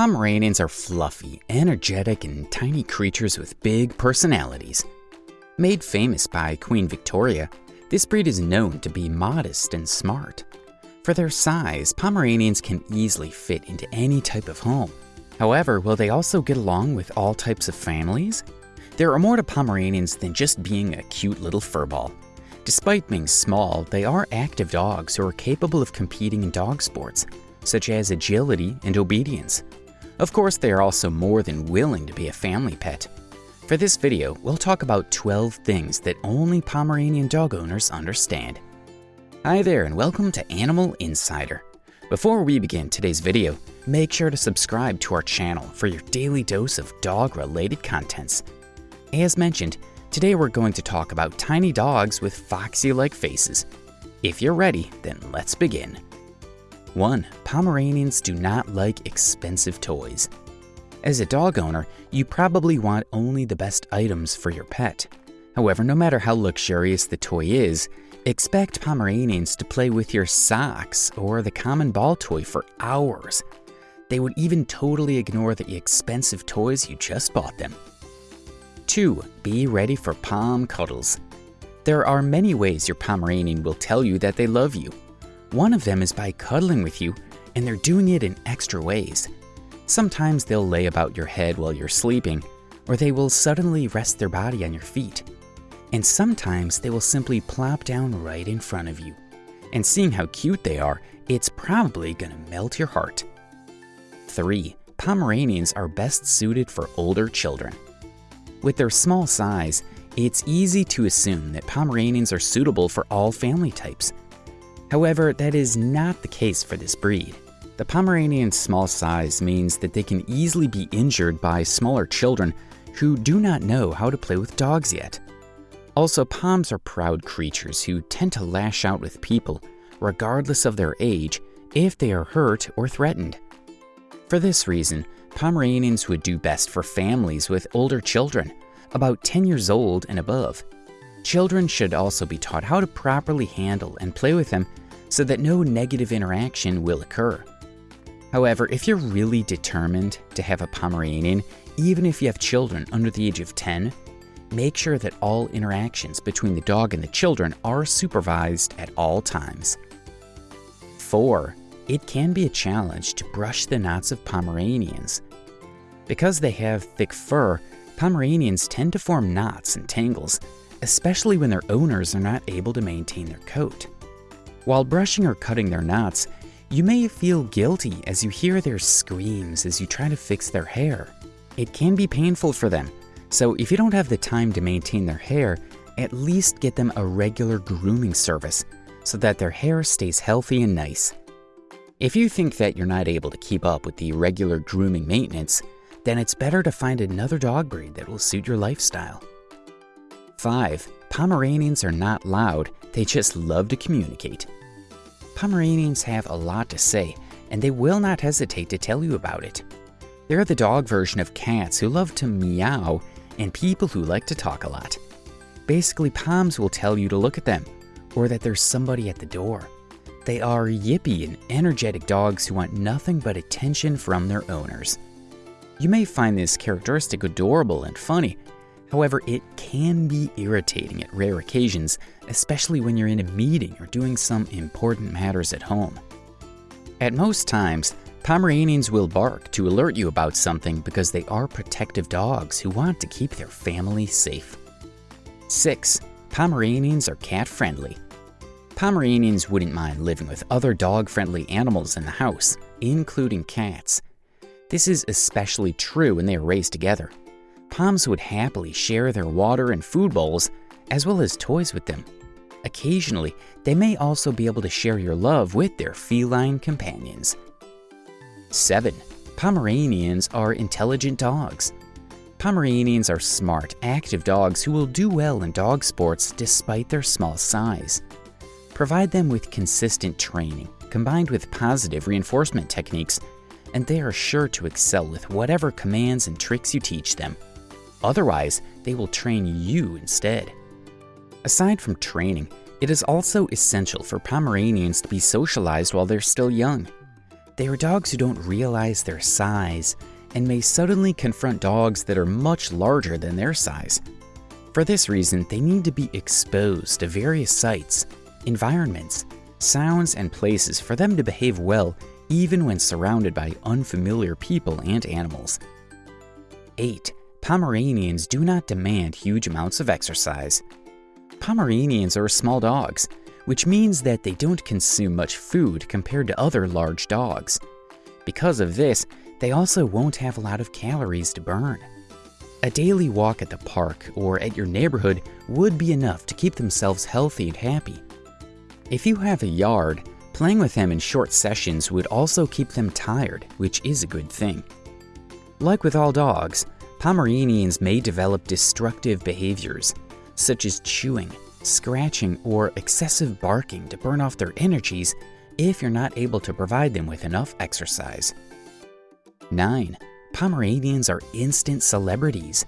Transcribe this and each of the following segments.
Pomeranians are fluffy, energetic, and tiny creatures with big personalities. Made famous by Queen Victoria, this breed is known to be modest and smart. For their size, Pomeranians can easily fit into any type of home. However, will they also get along with all types of families? There are more to Pomeranians than just being a cute little furball. Despite being small, they are active dogs who are capable of competing in dog sports, such as agility and obedience. Of course, they are also more than willing to be a family pet. For this video, we'll talk about 12 things that only Pomeranian dog owners understand. Hi there and welcome to Animal Insider. Before we begin today's video, make sure to subscribe to our channel for your daily dose of dog-related contents. As mentioned, today we're going to talk about tiny dogs with foxy-like faces. If you're ready, then let's begin. 1. Pomeranians do not like expensive toys. As a dog owner, you probably want only the best items for your pet. However, no matter how luxurious the toy is, expect Pomeranians to play with your socks or the common ball toy for hours. They would even totally ignore the expensive toys you just bought them. 2. Be ready for Pom cuddles. There are many ways your Pomeranian will tell you that they love you. One of them is by cuddling with you, and they're doing it in extra ways. Sometimes they'll lay about your head while you're sleeping, or they will suddenly rest their body on your feet. And sometimes they will simply plop down right in front of you. And seeing how cute they are, it's probably gonna melt your heart. 3. Pomeranians are best suited for older children. With their small size, it's easy to assume that Pomeranians are suitable for all family types, However, that is not the case for this breed. The Pomeranian's small size means that they can easily be injured by smaller children who do not know how to play with dogs yet. Also, Poms are proud creatures who tend to lash out with people, regardless of their age, if they are hurt or threatened. For this reason, Pomeranians would do best for families with older children, about 10 years old and above. Children should also be taught how to properly handle and play with them so that no negative interaction will occur. However, if you're really determined to have a Pomeranian, even if you have children under the age of 10, make sure that all interactions between the dog and the children are supervised at all times. 4. It can be a challenge to brush the knots of Pomeranians. Because they have thick fur, Pomeranians tend to form knots and tangles, especially when their owners are not able to maintain their coat. While brushing or cutting their knots, you may feel guilty as you hear their screams as you try to fix their hair. It can be painful for them, so if you don't have the time to maintain their hair, at least get them a regular grooming service so that their hair stays healthy and nice. If you think that you're not able to keep up with the regular grooming maintenance, then it's better to find another dog breed that will suit your lifestyle. 5. Pomeranians are not loud, they just love to communicate. Pomeranians have a lot to say, and they will not hesitate to tell you about it. They're the dog version of cats who love to meow and people who like to talk a lot. Basically, Poms will tell you to look at them, or that there's somebody at the door. They are yippy and energetic dogs who want nothing but attention from their owners. You may find this characteristic adorable and funny, However, it can be irritating at rare occasions, especially when you're in a meeting or doing some important matters at home. At most times, Pomeranians will bark to alert you about something because they are protective dogs who want to keep their family safe. 6. Pomeranians are cat-friendly. Pomeranians wouldn't mind living with other dog-friendly animals in the house, including cats. This is especially true when they are raised together. Poms would happily share their water and food bowls, as well as toys with them. Occasionally, they may also be able to share your love with their feline companions. 7. Pomeranians are intelligent dogs. Pomeranians are smart, active dogs who will do well in dog sports despite their small size. Provide them with consistent training, combined with positive reinforcement techniques, and they are sure to excel with whatever commands and tricks you teach them. Otherwise, they will train you instead. Aside from training, it is also essential for Pomeranians to be socialized while they're still young. They are dogs who don't realize their size and may suddenly confront dogs that are much larger than their size. For this reason, they need to be exposed to various sights, environments, sounds, and places for them to behave well even when surrounded by unfamiliar people and animals. 8. Pomeranians do not demand huge amounts of exercise. Pomeranians are small dogs, which means that they don't consume much food compared to other large dogs. Because of this, they also won't have a lot of calories to burn. A daily walk at the park or at your neighborhood would be enough to keep themselves healthy and happy. If you have a yard, playing with them in short sessions would also keep them tired, which is a good thing. Like with all dogs, Pomeranians may develop destructive behaviors, such as chewing, scratching, or excessive barking to burn off their energies if you're not able to provide them with enough exercise. 9. Pomeranians are instant celebrities.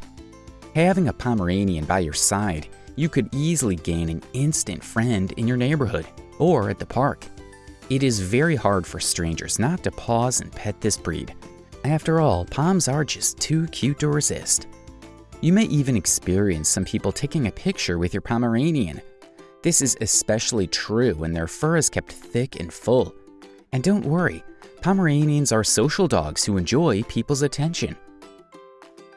Having a Pomeranian by your side, you could easily gain an instant friend in your neighborhood or at the park. It is very hard for strangers not to pause and pet this breed. After all, Poms are just too cute to resist. You may even experience some people taking a picture with your Pomeranian. This is especially true when their fur is kept thick and full. And don't worry, Pomeranians are social dogs who enjoy people's attention.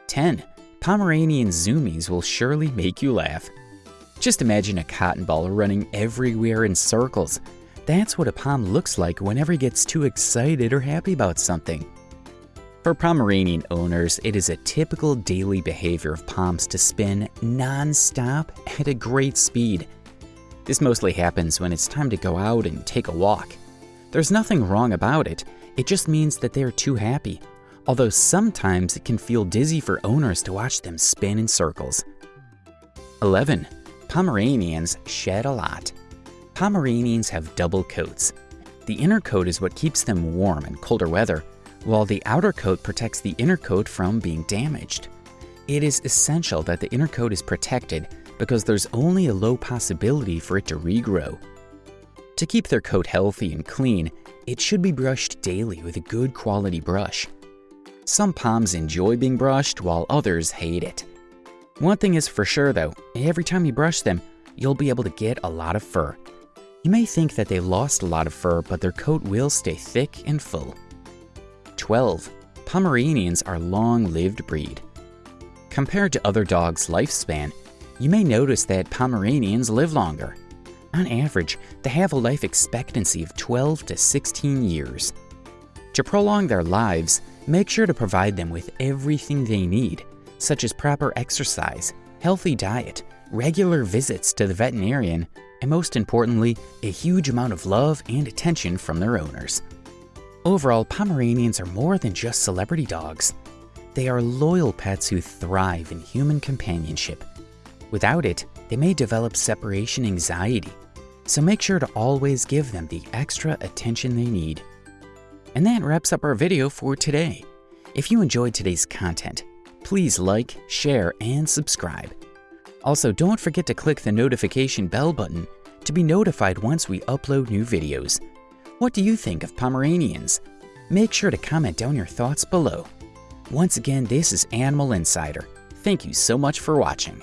10. Pomeranian zoomies will surely make you laugh. Just imagine a cotton ball running everywhere in circles. That's what a Pom looks like whenever he gets too excited or happy about something. For Pomeranian owners, it is a typical daily behavior of Poms to spin non-stop at a great speed. This mostly happens when it's time to go out and take a walk. There's nothing wrong about it, it just means that they are too happy, although sometimes it can feel dizzy for owners to watch them spin in circles. 11. Pomeranians shed a lot. Pomeranians have double coats. The inner coat is what keeps them warm in colder weather, while the outer coat protects the inner coat from being damaged. It is essential that the inner coat is protected because there's only a low possibility for it to regrow. To keep their coat healthy and clean, it should be brushed daily with a good quality brush. Some Poms enjoy being brushed while others hate it. One thing is for sure though, every time you brush them, you'll be able to get a lot of fur. You may think that they lost a lot of fur, but their coat will stay thick and full. 12. Pomeranians are long-lived breed. Compared to other dogs' lifespan, you may notice that Pomeranians live longer. On average, they have a life expectancy of 12 to 16 years. To prolong their lives, make sure to provide them with everything they need, such as proper exercise, healthy diet, regular visits to the veterinarian, and most importantly, a huge amount of love and attention from their owners. Overall, Pomeranians are more than just celebrity dogs. They are loyal pets who thrive in human companionship. Without it, they may develop separation anxiety so make sure to always give them the extra attention they need. And that wraps up our video for today. If you enjoyed today's content, please like, share, and subscribe. Also, don't forget to click the notification bell button to be notified once we upload new videos. What do you think of Pomeranians? Make sure to comment down your thoughts below. Once again, this is Animal Insider. Thank you so much for watching.